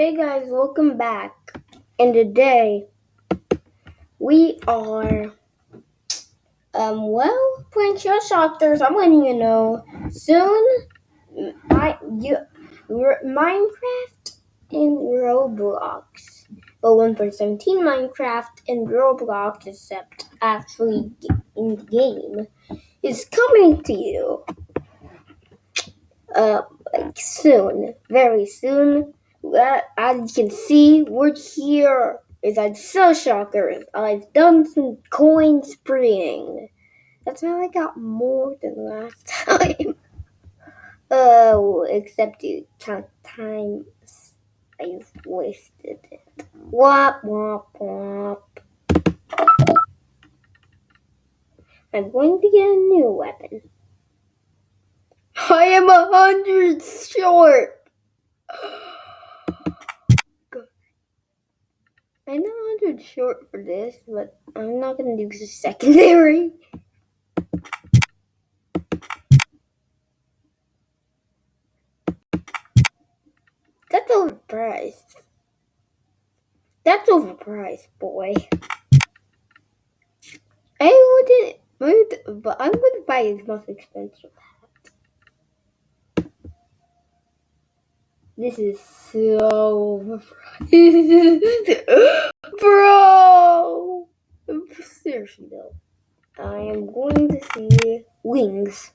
Hey guys, welcome back. And today we are um well playing Shell Shockers. I'm letting you know soon my you Minecraft and Roblox. But 1.17 Minecraft and Roblox except actually in game is coming to you. Uh like soon. Very soon as you can see, we're here. Is at Shell Shockers. I've done some coin spraying. That's how I got more than last time. Oh, except you count times I've wasted it. Wop wop wop. I'm going to get a new weapon. I am a hundred short. I know 100 short for this, but I'm not to do the secondary. That's overpriced. That's overpriced, boy. I wouldn't, but I'm to buy his most expensive This is so Bro! Seriously though. I am going to see wings.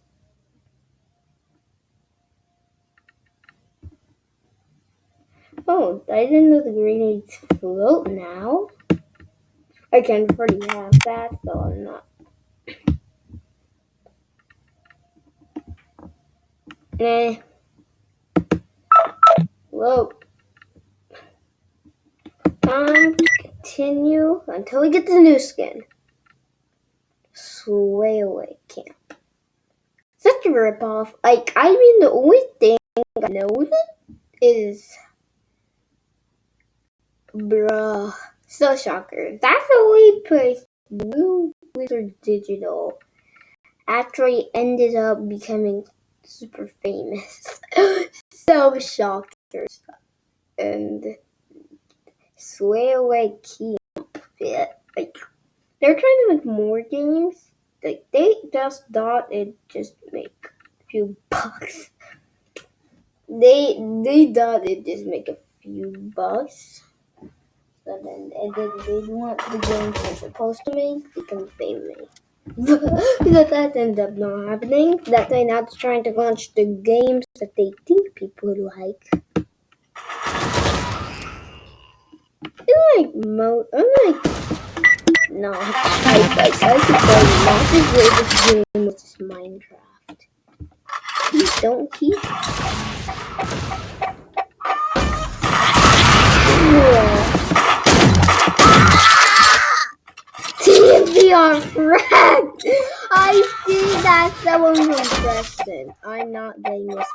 Oh, I didn't know the grenades float now. I can already have that, so I'm not. Eh. Time to continue until we get the new skin. Sway away camp. Such a ripoff. Like, I mean, the only thing I know is Bruh. So shocker. That's the only place Blue Wizard Digital actually ended up becoming super famous. so shockers. And Sway Away Camp. Yeah, like they're trying to make more games. Like they just thought it just make a few bucks. They they thought it just make a few bucks. But then and then they want the games they're supposed to make because they make. but that ended up not happening. That they're not trying to launch the games that they think people like. I like mo. I like. No, I like. I say not the greatest game, is Minecraft. Please don't keep. TNVR friend! I see that someone from Preston. I'm not getting this.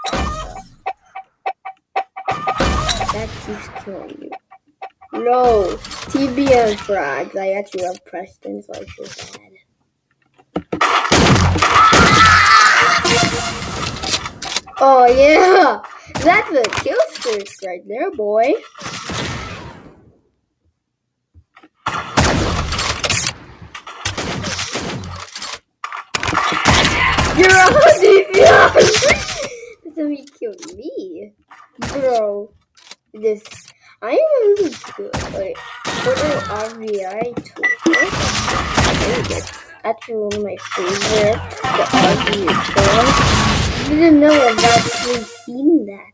That keeps killing you. No, TBN frags. I actually love Preston, so I feel bad. Oh yeah, that's a kill streak right there, boy. You're a! That's he killed me. Bro, this I am really good. Like, Portal RVI tool. Actually one of my favorite. The RVI tool. I didn't know I've actually seen that.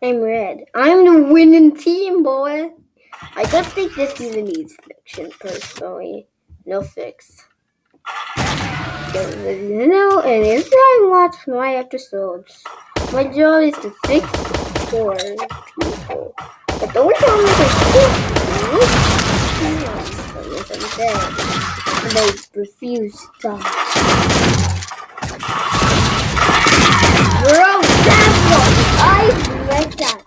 I'm red. I'm the winning team, boy. I don't think this even needs fiction, personally. No fix. Know, and if I watch my episodes, my job is to fix for people. But the only problem is I they refuse to. Bro, that's what I read that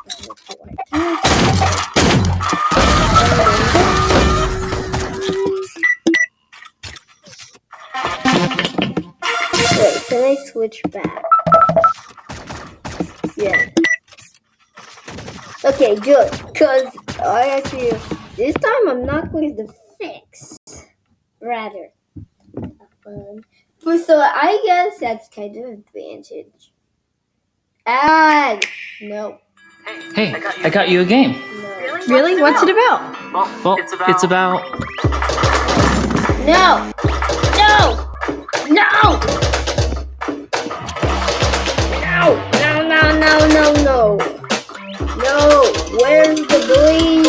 before. Switch back. Yeah. Okay, good. Cause I actually this time I'm not going to fix. Rather. Um, but so I guess that's kind of advantage. And no, Hey, I got you a game. no, Really? What's it about? Well, Well, it's about. it's about. no, no, no, no, no, no, no, no, no, no. Where's the bleed?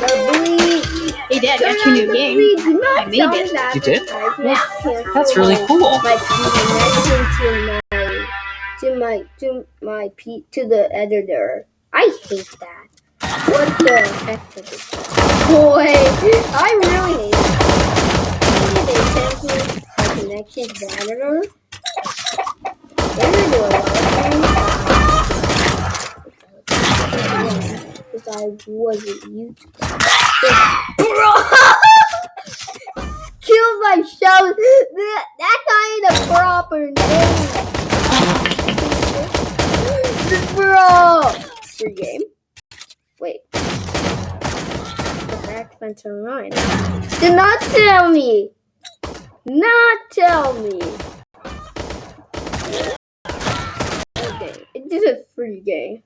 The bleed. Hey, Dad, Turn got your new game. bleed. I made tell me it. that You did? advertisement cancels That's really cool. my connection to my to my to my to the editor. I hate that. What the heck is it? Boy, I really hate it. They cancel my connection to the editor. They're gonna do a lot of things. Because I wasn't YouTuber. Bro! Kill my show. That, that guy ain't a proper name. Bro! Free game. Wait. The back Spencer Ryan. Do not tell me. Not tell me. Okay, it is a free game.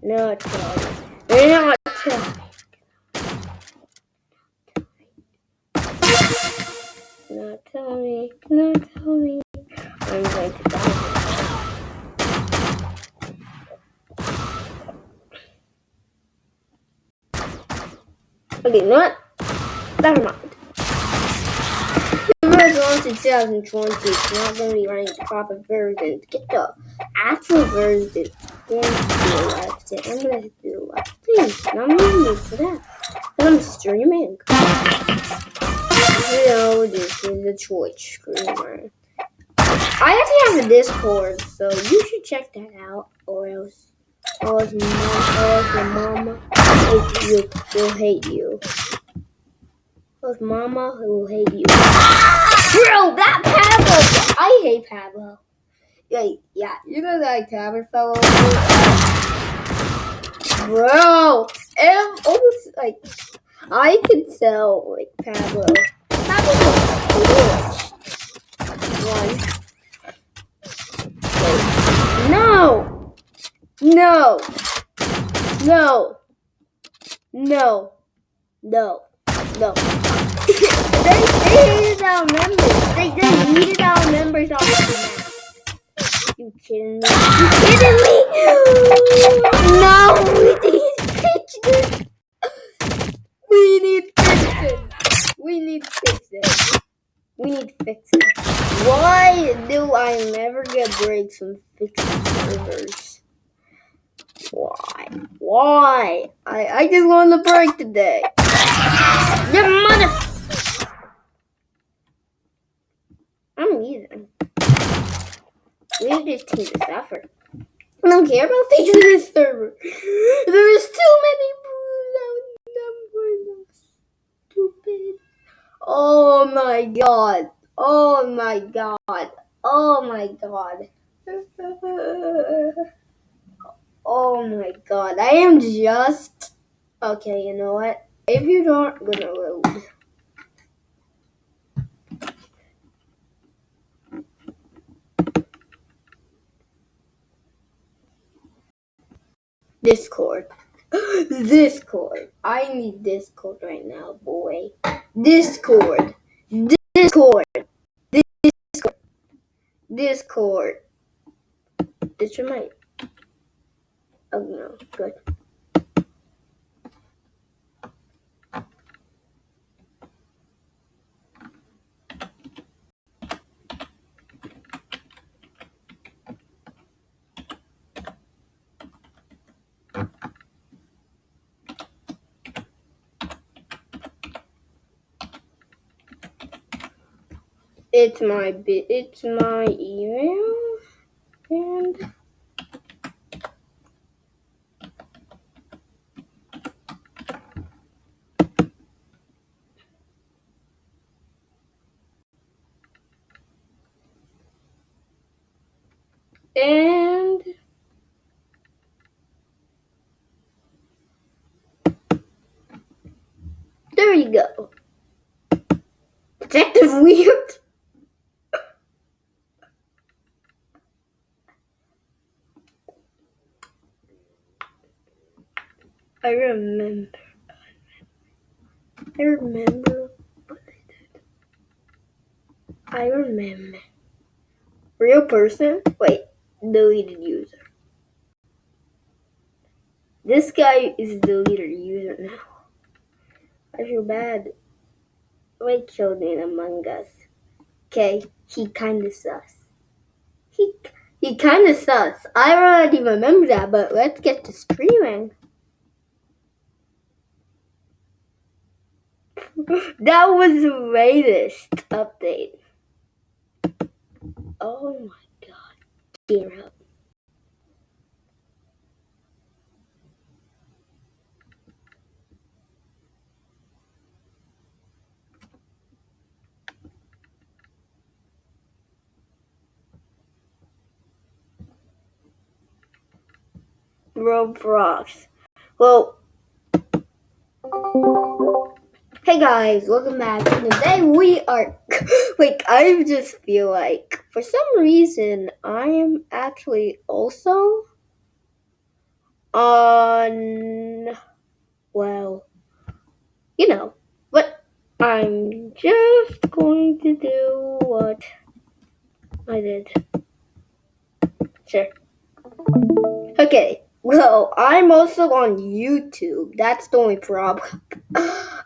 Not tell me. Not tell me. Not tell me. Not tell me. I'm going to die. Okay, know? Never mind. The in 2020 is not going to be running the proper version. Get the actual version, then left it. I'm going to do left. And I'm going to that. I'm streaming. Know, this is a Twitch streamer. I actually have a Discord, so you should check that out, or else, or else, or else your mama will hate you. Else mama will hate you. Bro, that Pablo! I hate Pablo. Yeah, yeah, you know that Tabber fellow? Bro, and almost like I can tell like Pablo. Pablo was one. No! No! No! No! No! No! They, hated our members. They, needed our members on the map. You kidding me? You kidding me? No! We need fixes! We need fixes! We need fixes! We need fixes. Why do I never get breaks from fixing servers? Why? Why? I, I just want a break today. Your mother. I'm leaving. We just team to suffer. I don't care about fixing this server. There is too many numbers. Stupid. Oh my god. Oh my god. Oh my god. Oh my god. I am just. Okay, you know what? If you don't, I'm gonna load. Discord. Discord. I need Discord right now, boy. Discord. Discord. Discord. Discord. This your mic. Oh no, good. It's my bit. It's my email and. and there you go. Detective Weird. I remember. I remember what I did. I remember. Real person? Wait, deleted user. This guy is deleted user now. I feel bad. Killed in Among Us. Okay, he kinda sus. He he kinda sus. I already remember that, but let's get to streaming. that was the latest update. Oh my god. Gear up. Roblox. Well, hey guys, welcome back. Today we are like I just feel like for some reason I am actually also on well, you know, but I'm just going to do what I did. Sure. Okay. Well, I'm also on YouTube. That's the only problem.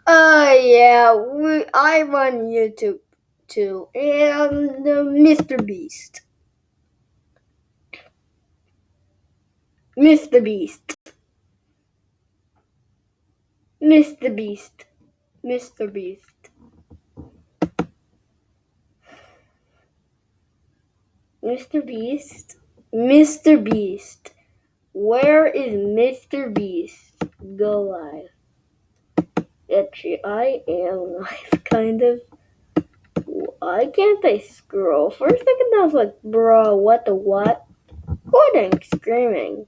Uh, yeah, we, I run YouTube too, and uh, Mr. Beast. Mr. Beast. Mr. Beast. Mr. Beast. Mr. Beast. Mr. Beast. Where is Mr. Beast? Go live. Actually, I am live, kind of. Why can't I scroll? For a second, I was like, bro, what the what? Recording, screaming.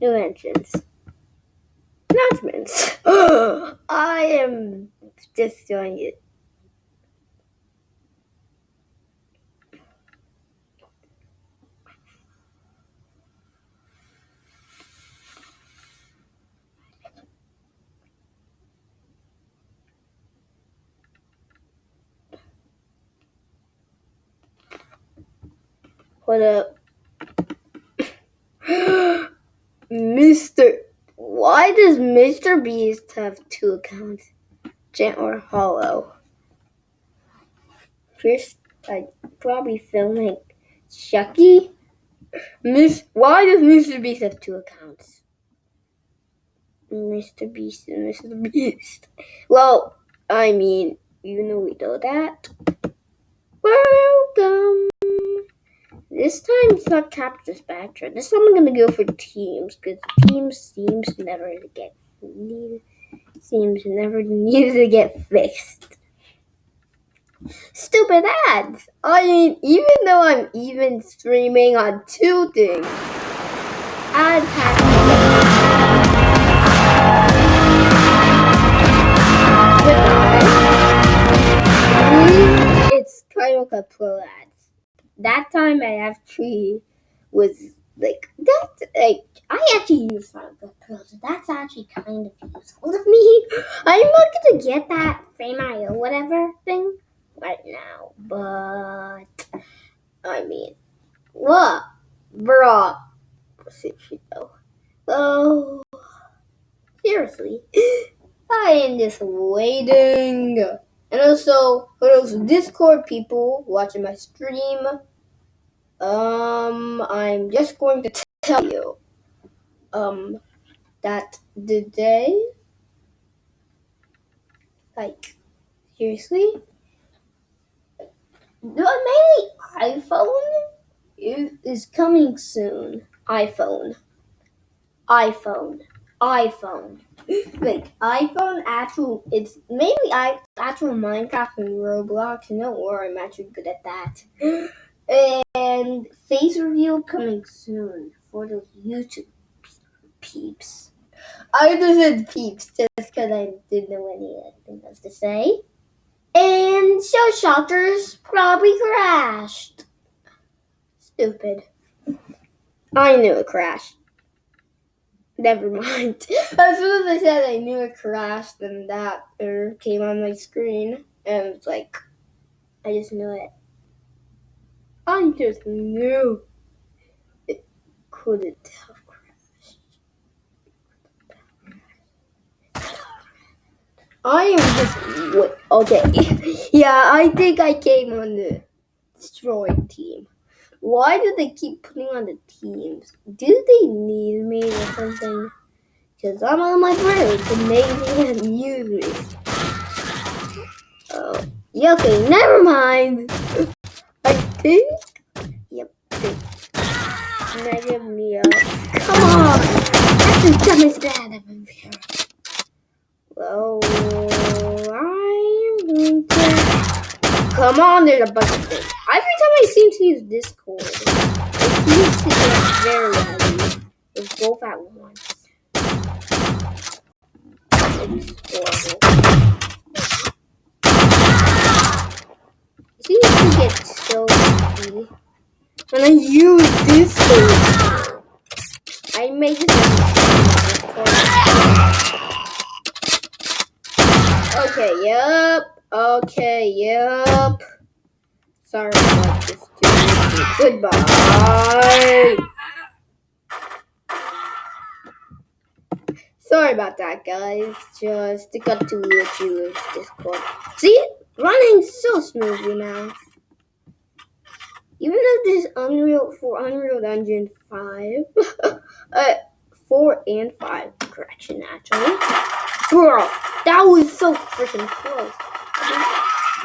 New Dimensions. Announcements. I am just doing it. What up? Mr. Why does Mr. Beast have two accounts? Gent or Hollow? First, I probably filming Chucky. Miss, why does Mr. Beast have two accounts? Mr. Beast and Mr. Beast. Well, I mean, you know we know that. Welcome. This time it's not Capture Spatula. This time I'm gonna go for teams because teams seems never to get needed. Seems never needed to get fixed. Stupid ads. I mean, even though I'm even streaming on two things, ads have It's kind of a pro ads. That time I actually was like that like I actually use Final Pro, so that's actually kind of useful of me. I'm not gonna get that Frame.io whatever thing right now, but I mean, what, bruh? Though, oh, seriously, I am just waiting. And also, for those Discord people watching my stream, um, I'm just going to tell you, um, that the day, like, seriously, the mainly iPhone is coming soon. iPhone, iPhone, iPhone. Like iPhone actual, it's mainly I actual Minecraft and Roblox. No worry, I'm actually good at that. And face reveal coming soon for those YouTube peeps. I just said peeps just because I didn't know anything else to say. And Shell Shockers probably crashed. Stupid. I knew it crashed. Never mind. As soon as I said I knew it crashed, then that error came on my screen, and it's like, I just knew it. I just knew it couldn't have crashed. I am just wait, okay. yeah, I think I came on the destroyed team. Why do they keep putting on the teams? Do they need me or something? Because I'm on my break and they didn't use me. Oh, yeah, okay, never mind. I think. Yep. Negative me up. Come on! That's the dumbest bad ever Come on, there's a bunch of things. Every time I seem to use Discord, it seems to get very heavy. It's both at once. It's horrible. It seems to get so heavy. When I use this thing, I make it. Okay, yep. Okay, yep. Sorry about this. Dude. Goodbye. Sorry about that, guys. Just got to let you use Discord. See, running so smoothly now. Even though this Unreal for Unreal Engine five, uh, four and five, correction actually. Bro, that was so freaking close.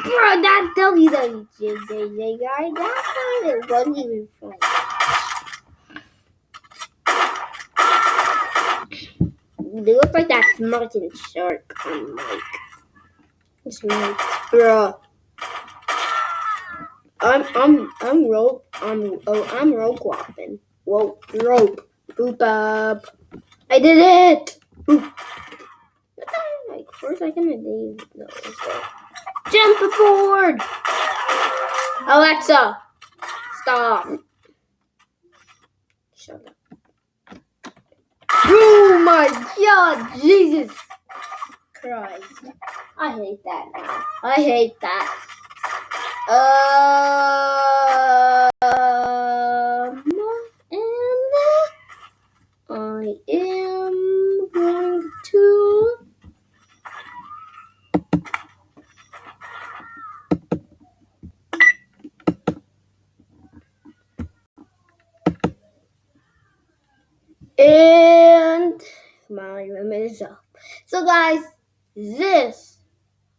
Bro, that WWJJ guy, that of wasn't even funny. They look like that Martin shark on Mike. It's Mike. Bro. I'm I'm I'm rope I'm oh I'm rope walking. Whoa rope. Boop up. I did it! Boop. Like for a second I was there. Jump forward! Alexa! Stop. Shut up. Oh my god, Jesus Christ. I hate that now. I hate that. Um, and I am going to. And my room is up. So, guys, this